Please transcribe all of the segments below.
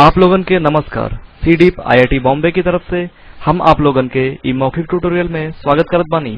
आप लोगन के नमस्कार। सी डीप आईआईटी बॉम्बे की तरफ़ से हम आप लोगन के मौखिक ट्यूटोरियल में स्वागत करत बानी।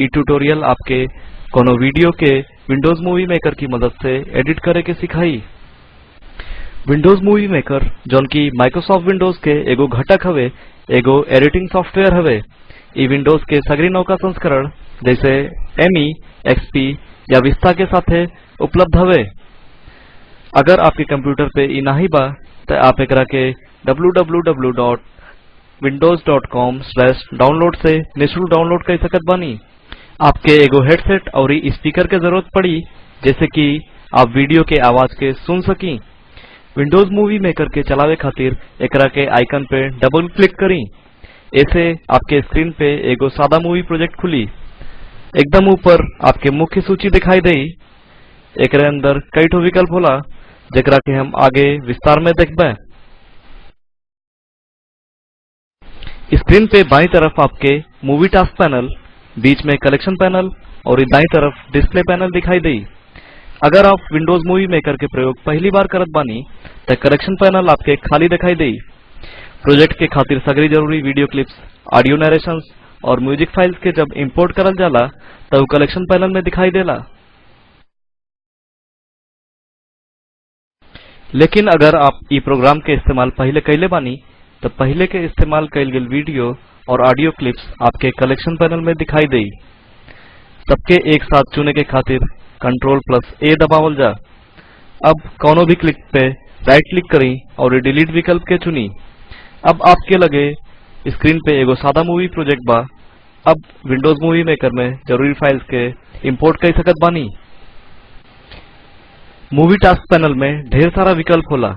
ई ट्यूटोरियल आपके कोनो वीडियो के विंडोज़ मूवी मेकर की मदद से एडिट करे के सिखाई। विंडोज़ मूवी मेकर, जौन की माइक्रोसॉफ्ट विंडोज़ के एगो घटक हवे, एगो एडिटिंग सॉफ्टवेयर हवे। ई विंडोज़ के सगरी नौका संस्करण, जैसे एमई एक्सपी या विस्ता के साथे उपलब्ध हवे। अगर आपके कंप्यूटर पे ई नाही बा त आप एकरा के www.windows.com/download से निःशुल्क डाउनलोड कर सकत बानी। आपके एगो हेडसेट और स्पीकर के ज़रूरत पड़ी, जैसे कि आप वीडियो के आवाज़ के सुन सकी। विंडोज़ मूवी मेकर के चलावे खातिर एकरा के आइकन पे डबल क्लिक करी। ऐसे आपके स्क्रीन पे एगो सादा मूवी प्रोजेक्ट खुली। एकदम ऊपर आपके मुख्य सूची दिखाई देई। एकरे अंदर कई ठो विकल्प होला। जेकरा के हम आगे विस्तार में देखबे स्क्रीन पे बाई तरफ़ आपके मूवी टास्क पैनल, बीच में कलेक्शन पैनल और दाई तरफ़ डिस्प्ले पैनल दिखाई देई। अगर आप विंडोज़ मूवी मेकर के प्रयोग पहली बार करत बानी, त कलेक्शन पैनल आपके खाली दिखाई दी प्रोजेक्ट के खातिर सगरी ज़रूरी वीडियो क्लिप्स, ऑडियो नरेशन और म्यूज़िक फाइल्स के जब इम्पोर्ट करल जाला, त उ कलेक्शन पैनल में दिखाई देला। लेकिन अगर आप ई प्रोग्राम के इस्तेमाल पहले कैले बानी तो पहले के इस्तेमाल कैल गेल वीडियो और ऑडियो क्लिप्स आपके कलेक्शन पैनल में दिखाई देई। सबके एक साथ चुने के खातिर कंट्रोल प्लस ए दबावल जा। अब कौनो भी क्लिक पे राइट क्लिक करी और डिलीट विकल्प के चुनी। अब आपके लगे स्क्रीन पे एगो सादा मूवी प्रोजेक्ट बा। अब विंडोज़ मूवी मेकर में ज़रूरी फाइल्स के इंपोर्ट कर सकत बानी। मूवी टास्क पैनल में ढेर सारा विकल्प होला।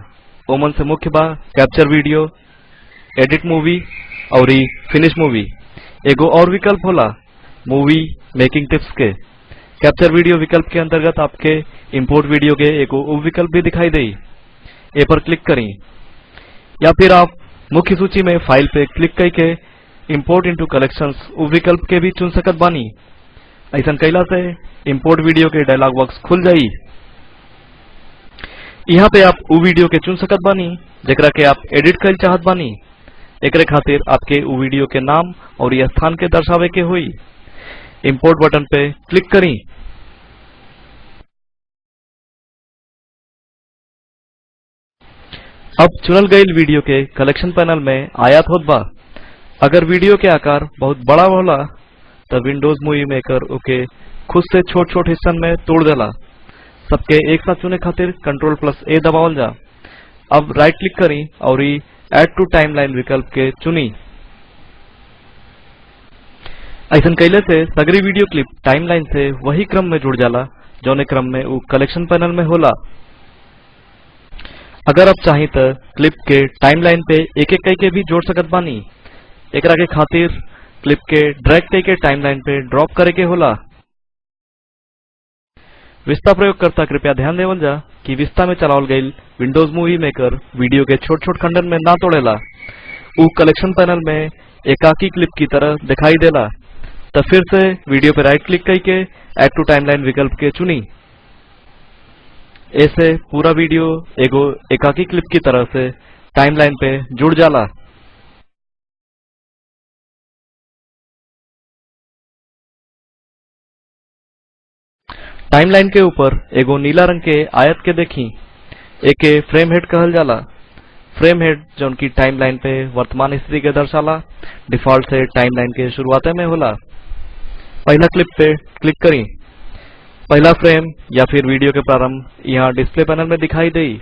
ओमन से मुख्य बा कैप्चर वीडियो एडिट मूवी और फिनिश मूवी एगो और विकल्प होला मूवी मेकिंग टिप्स के। कैप्चर वीडियो विकल्प के अंतर्गत आपके इंपोर्ट वीडियो के एगो उप विकल्प भी दिखाई देई। ए पर क्लिक करी। या फिर आप मुख्य सूची में फ़ाइल पे क्लिक करके इंपोर्ट इनटू कलेक्शंस उप विकल्प के भी चुन सकत बानी। ऐसा कैला से इंपोर्ट वीडियो के डायलॉग बॉक्स खुल जाई। यहाँ पे आप उ वीडियो के चुन सकत बानी, जेकरा के आप एडिट कर चाहत बानी। एकरे खातिर आपके उ वीडियो के नाम और स्थान के दर्शावे के हुई। इम्पोर्ट बटन पे क्लिक करी। अब चुनल गई वीडियो के कलेक्शन पैनल में आयात होत बा। अगर वीडियो के आकार बहुत बड़ा होला तो विंडोज़ मूवी मेकर ओके खुद से छोट छोट हिस्सन में तोड़ देला। सबके एक साथ चुने खातिर कंट्रोल प्लस ए दबावल जा। अब राइट क्लिक करी और एड टू टाइमलाइन विकल्प के चुनी। ऐसा कैले से सगरी वीडियो क्लिप टाइमलाइन से वही क्रम में जुड़ जाला, जौने क्रम में वो कलेक्शन पैनल में होला। अगर आप चाही त क्लिप के टाइमलाइन पे एक एक कई के भी जोड़ सकत बानी। एक के खातिर क्लिप के ड्रैग कई के टाइमलाइन पे ड्रॉप करे के होला। विस्ता प्रयोगकर्ता, कृपया ध्यान देवल जा कि विस्ता में चलावल गई विंडोज़ मूवी मेकर वीडियो के छोट छोट खंडन में ना तोड़ेला। उ कलेक्शन पैनल में एकाकी क्लिप की तरह दिखाई देला। तो फिर से वीडियो पे राइट क्लिक करके एड टू टाइमलाइन विकल्प के चुनी। ऐसे पूरा वीडियो एगो एकाकी क्लिप की तरह से टाइमलाइन पे जुड़ जाला। टाइमलाइन के ऊपर एगो नीला रंग के आयत के देखी। एके फ्रेम हेड कहल जाला। फ्रेम हेड जौन की टाइमलाइन पे वर्तमान स्थिति के दर्शाला। डिफ़ॉल्ट से टाइमलाइन के शुरुआते में होला। पहला क्लिप पे क्लिक करी। पहला फ्रेम या फिर वीडियो के प्रारंभ यहाँ डिस्प्ले पैनल में दिखाई देई।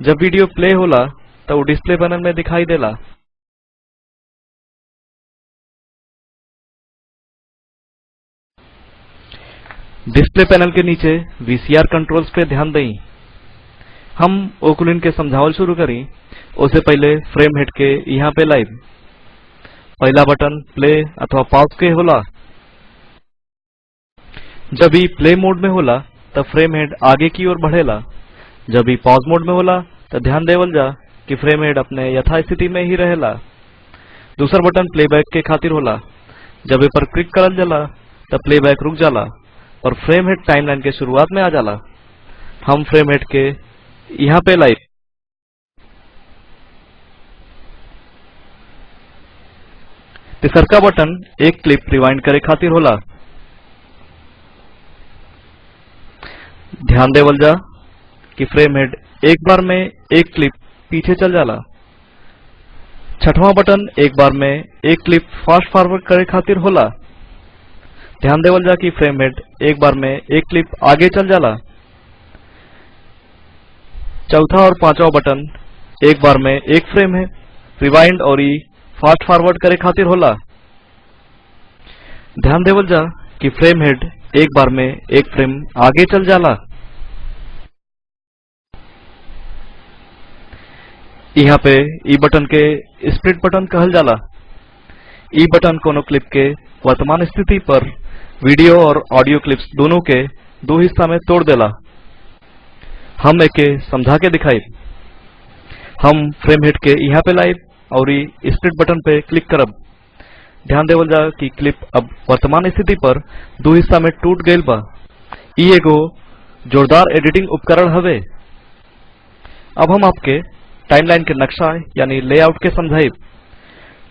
जब वीडियो प्ले होला तो डिस्प्ले पैनल में दिखाई देला। डिस्प्ले पैनल के नीचे वीसीआर कंट्रोल्स पे ध्यान दें। हम ओकुलिन के समझावल शुरू करी उससे पहले फ्रेम हेड के यहाँ पे लाइव पहला बटन प्ले अथवा पॉज के होला। जब भी प्ले मोड में होला, तब फ्रेम हेड आगे की ओर बढ़ेला। जब भी पॉज मोड में होला तो ध्यान देवल जा कि फ्रेम हेड अपने यथास्थिति में ही रहेला। दूसरा बटन प्लेबैक के खातिर होला। जब ए पर क्लिक करल जाला, तब प्लेबैक रुक जाला। और फ्रेम हेड टाइमलाइन के शुरुआत में आ जाला। हम फ्रेम हेड के यहाँ पे लाई तिसरका बटन एक क्लिप रिवाइंड करे खातिर होला। ध्यान देवल जा कि फ्रेम हेड एक बार में एक क्लिप पीछे चल जाला। छठवां बटन एक बार में एक क्लिप फास्ट फॉरवर्ड करे खातिर होला। ध्यान देवल जा कि फ्रेम हेड एक बार में एक क्लिप आगे चल जाला। चौथा और पांचवा बटन एक बार में एक फ्रेम है। रिवाइंड और ई फास्ट फॉरवर्ड करे खातिर होला। ध्यान देवल जा कि फ्रेम हेड एक बार में एक फ्रेम आगे चल जाला। यहाँ पे ई बटन के स्प्लिट बटन कहल जाला। ई बटन कोनो क्लिप के वर्तमान स्थिति पर वीडियो और ऑडियो क्लिप्स दोनों के दो हिस्सा में तोड़ देला। हम एके समझा के दिखाई। हम फ्रेम हेड के यहाँ पे लाइव और ई स्प्लिट बटन पे क्लिक करब। ध्यान देवल जा कि क्लिप अब वर्तमान स्थिति पर दो हिस्सा में टूट गईल बा। एगो जोरदार एडिटिंग उपकरण हवे। अब हम आपके टाइमलाइन के नक्शा यानी लेआउट के समझाइब।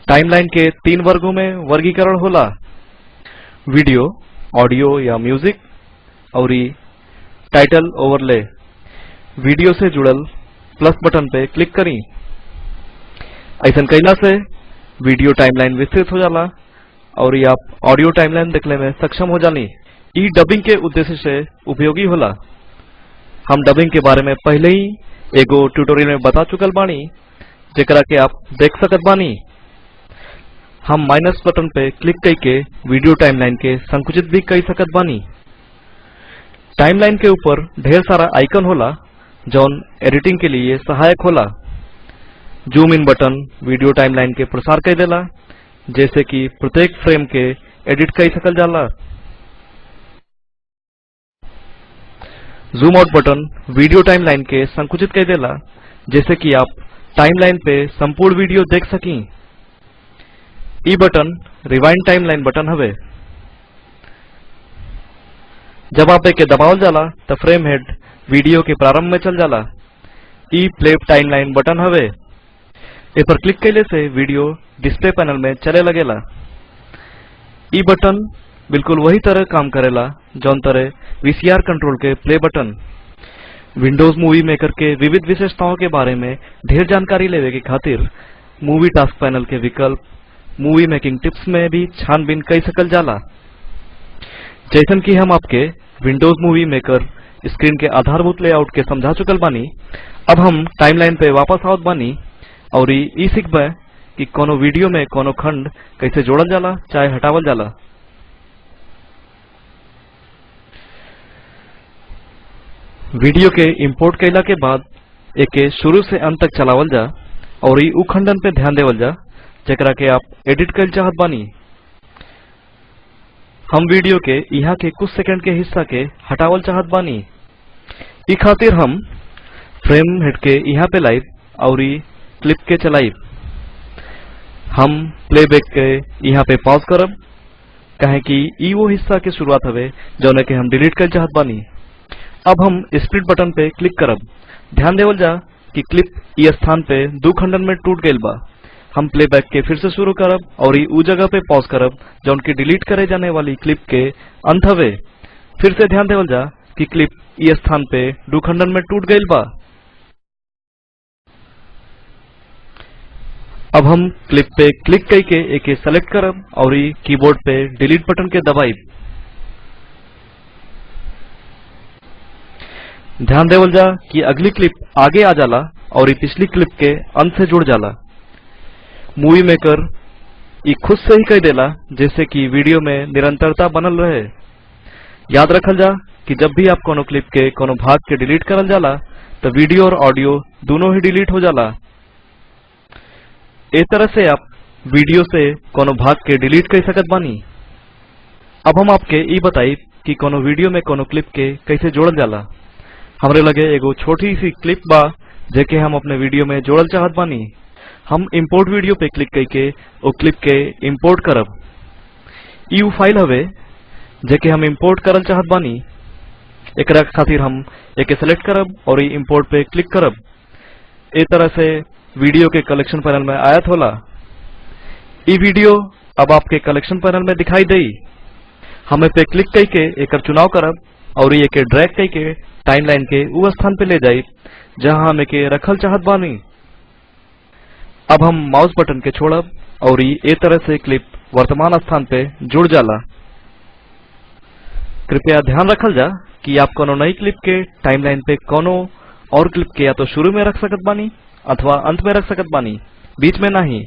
टाइमलाइन के तीन वर्गों में वर्गीकरण होला। वीडियो, ऑडियो या म्यूज़िक, और टाइटल ओवरले। वीडियो से जुड़ल प्लस बटन पे क्लिक करी। ऐसा कैला से वीडियो टाइमलाइन विस्तृत हो जाला, और आप ऑडियो टाइमलाइन देखने में सक्षम हो जानी। ई डबिंग के उद्देश्य से उपयोगी होला। हम डबिंग के बारे में पहले ही एगो ट्यूटोरियल में बता चुकल बानी, जेकरा के आप देख सकत बानी। हम माइनस बटन पे क्लिक करके वीडियो टाइमलाइन के संकुचित भी कर सकत बानी। टाइमलाइन के ऊपर ढेर सारा आइकन होला, जौन एडिटिंग के लिए सहायक होला। Zoom in button video timeline के प्रसार कर देला, जैसे कि प्रत्येक फ्रेम के एडिट कर सकल जाला। Zoom out button video timeline के संकुचित कर देला, जैसे कि आप टाइमलाइन पे संपूर्ण वीडियो देख सकी। ई बटन रिवाइंड टाइमलाइन बटन हवे। जब आप एके दबावल जाला, त फ्रेम हेड वीडियो के प्रारंभ में चल जाला। ई प्ले टाइमलाइन बटन हवे। ए पर क्लिक कैले से वीडियो डिस्प्ले पैनल में चले लगेला। ई बटन बिल्कुल वही तरह काम करेला, जौन तरह वीसीआर कंट्रोल के play button Windows Movie Maker के विविध विशेषताओं के बारे में ढेर जानकारी लेवे के खातिर मूवी टास्क पैनल के विकल्प मूवी मेकिंग टिप्स में भी छानबीन कई सकल जाला। जैसन कि हम आपके विंडोज़ मूवी मेकर स्क्रीन के आधारभूत लेआउट के समझा चुकल बानी, अब हम टाइमलाइन पे वापस आवत बानी और ई सीखबे कि कोनो वीडियो में कोनो खंड कैसे जोड़ल जाला, चाहे हटावल जाला। वीडियो के इंपोर्ट कैला के बाद एके शुरू से अंत तक चलावल जा और ई उखंडन पे ध्यान देवल जा। जेकरा के आप एडिट कर चाहत बानी। हम वीडियो के यहाँ के कुछ सेकंड के हिस्सा के हटावल चाहत बानी। ई खातिर हम फ्रेम हेड के यहाँ पे लाइव और क्लिप के चलाइब। हम प्लेबैक के यहाँ पे पॉज करब काहे कि ई वो हिस्सा के शुरुआत हवे जौने के हम डिलीट कर चाहत बानी। अब हम स्प्लिट बटन पे क्लिक करब। ध्यान देवल जा कि क्लिप ई स्थान पे दो खंडन में टूट गईल बा। हम प्लेबैक के फिर से शुरू करब और ई उ जगह पे पॉज करब जौन की डिलीट करे जाने वाली क्लिप के अंत हवे। फिर से ध्यान देवल जा कि क्लिप ई स्थान पे दो खंडन में टूट गईल बा। अब हम क्लिप पे क्लिक करके एके सेलेक्ट करब और ई कीबोर्ड पे डिलीट बटन के दबाइब। ध्यान देवल जा कि अगली क्लिप आगे आ जाला और पिछली क्लिप के अंत से जुड़ जाला। मूवी मेकर ई खुद से ही कह देला, जैसे कि वीडियो में निरंतरता बनल रहे। याद रखल जा कि जब भी आप कोनो क्लिप के, कोनो भाग के डिलीट करल जाला तो वीडियो और ऑडियो दोनों ही डिलीट हो जाला। ए तरह से आप वीडियो से कोनो भाग के डिलीट कर सकत बानी। अब हम आपके ई बताई कि कोनो वीडियो में कोनो क्लिप के कैसे जोड़ल जाला। हमरे लगे एगो छोटी सी क्लिप बा, जेके हम अपने वीडियो में जोड़ल चाहत बानी। हम इम्पोर्ट वीडियो पे क्लिक करके ओ क्लिप के इम्पोर्ट करब। ई फ़ाइल हवे जेके हम इम्पोर्ट करल चाहत बानी, एकरा खातिर हम एके सेलेक्ट करब और ई इंपोर्ट पे क्लिक करब। ए तरह से वीडियो के कलेक्शन पैनल में आयत होला। ई वीडियो अब आपके कलेक्शन पैनल में दिखाई देई। हमें पे क्लिक करके एक चुनाव करब और ये के ड्रैग कई के टाइमलाइन के उ स्थान पे ले जाई, जहाँ हम के रखल चाहत बानी। अब हम माउस बटन के छोड़ब और ए तरह से क्लिप वर्तमान स्थान पे जुड़ जाला। कृपया ध्यान रखल जा कि आप कोनो नई क्लिप के टाइमलाइन पे कोनो और क्लिप के या तो शुरू में रख सकत बानी, अथवा अंत में रख सकत बानी, बीच में नहीं।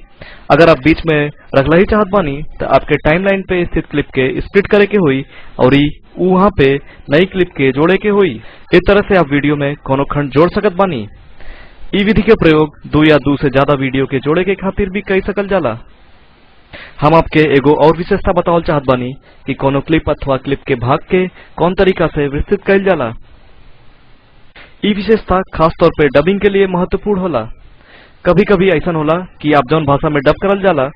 अगर आप बीच में रखला ही चाहत बानी तो आपके टाइमलाइन पे स्थित क्लिप के स्प्लिट करे के हुई, और वहाँ पे नई क्लिप के जोड़े के हुई। इस तरह से आप वीडियो में कोनो खंड जोड़ सकत बानी। विधि के प्रयोग दो या दो से ज़्यादा वीडियो के जोड़े के खातिर भी कई सकल जाला। हम आपके एगो और विशेषता बतावल चाहत बानी कि कोनो क्लिप अथवा क्लिप के भाग के कौन तरीका से विस्तृत कइल जाला। ई विशेषता खास तौर डबिंग के लिए महत्वपूर्ण होला। कभी कभी ऐसा होला कि आप जौन भाषा में डब करल जाला,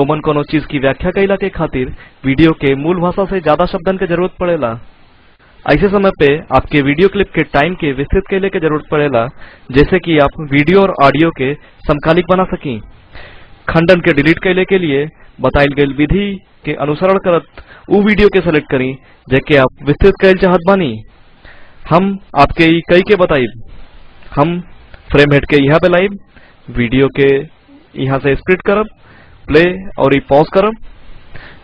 ओमन कोनो चीज़ की व्याख्या कैला के खातिर वीडियो के मूल भाषा से ज़्यादा शब्दन के ज़रूरत पड़ेला। ऐसे समय पे आपके वीडियो क्लिप के टाइम के विस्तृत कैले के ज़रूरत पड़ेला, जैसे कि आप वीडियो और ऑडियो के समकालिक बना सकी। खंडन के डिलीट कैले के लिए बताइल गई विधि के अनुसरण करत वीडियो के सेलेक्ट करी जेके आप विस्तृत कैल चाहत बानी। हम आपके कई के बताइब। हम फ्रेम हेड के यहाँ पे लाइब, वीडियो के यहाँ से स्प्लिट करब प्ले और पॉज करब,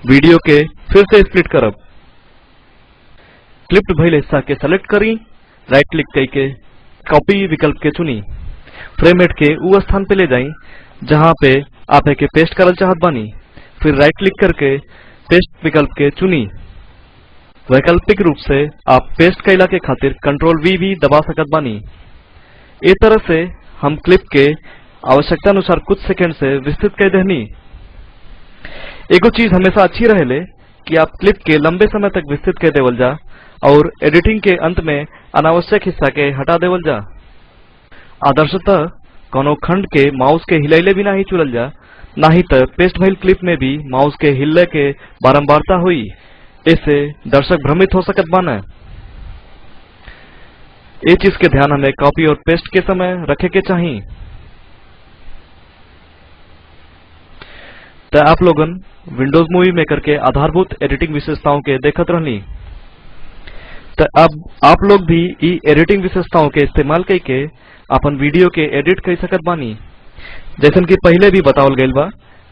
वीडियो के फिर से स्प्लिट करब। क्लिप्ड भइल हिस्सा के सेलेक्ट करी राइट क्लिक कई के कॉपी विकल्प के चुनी। फ्रेम हेड के उ स्थान पे ले जाई, जहाँ पे आप एके पेस्ट करल चाहत बानी। फिर राइट क्लिक करके पेस्ट विकल्प के चुनी। वैकल्पिक रूप से आप पेस्ट कैला के खातिर कंट्रोल वी भी दबा सकत बानी। ए तरह से हम क्लिप के आवश्यकता अनुसार कुछ सेकंड से विस्तृत कर देहनी। एगो चीज़ हमेशा अच्छी रहेले कि आप क्लिप के लंबे समय तक विस्तृत कर देवल जा और एडिटिंग के अंत में अनावश्यक हिस्सा के हटा देवल जा। आदर्शतः, कोनो खंड के माउस के हिलैले बिना ही चुनल जा, नाही तो पेस्ट भइल क्लिप में भी माउस के हिलले के बारंबारता हुई। इससे दर्शक भ्रमित हो सकत बाना। ये चीज़ के ध्यान हमें कॉपी और पेस्ट के समय रखे के चाहिए तो आप लोगन विंडोज़ मूवी मेकर के आधारभूत एडिटिंग विशेषताओं के देखत रहनी तो अब आप लोग भी ई एडिटिंग विशेषताओं के इस्तेमाल करके अपन वीडियो के एडिट कर सकत बानी। जैसन कि पहले भी बतावल गइल बा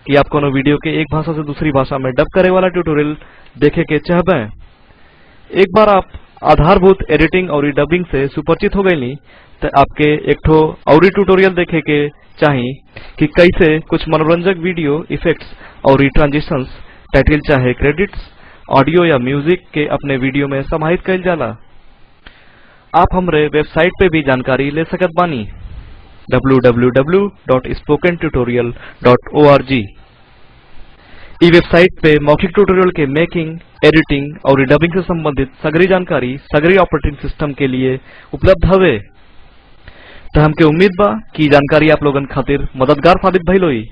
कि आप कोनो वीडियो के एक भाषा से दूसरी भाषा में डब करे वाला ट्यूटोरियल देखे के चाहबे। एक बार आप आधारभूत एडिटिंग और डबिंग से सुपरिचित हो गईली तो आपके एक ठो और ट्यूटोरियल देखे के चाही कि कैसे कुछ मनोरंजक वीडियो इफेक्ट्स और ट्रांजिशंस टाइटल चाहे क्रेडिट्स ऑडियो या म्यूज़िक के अपने वीडियो में समाहित कइल जाला। आप हमरे वेबसाइट पे भी जानकारी ले सकत बानी। www.spokentutorial.org ई वेबसाइट पे मौखिक ट्यूटोरियल के मेकिंग, एडिटिंग और डबिंग से संबंधित सगरी जानकारी, सगरी ऑपरेटिंग सिस्टम के लिए उपलब्ध हवे। तो हमके उम्मीद बा कि जानकारी आप लोगन खातिर मददगार साबित भइल होई।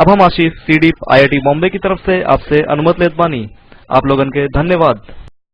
अब हम आशीष सीडीप आईआईटी बॉम्बे की तरफ़ से आपसे अनुमति लेत बानी। आप लोगन के धन्यवाद।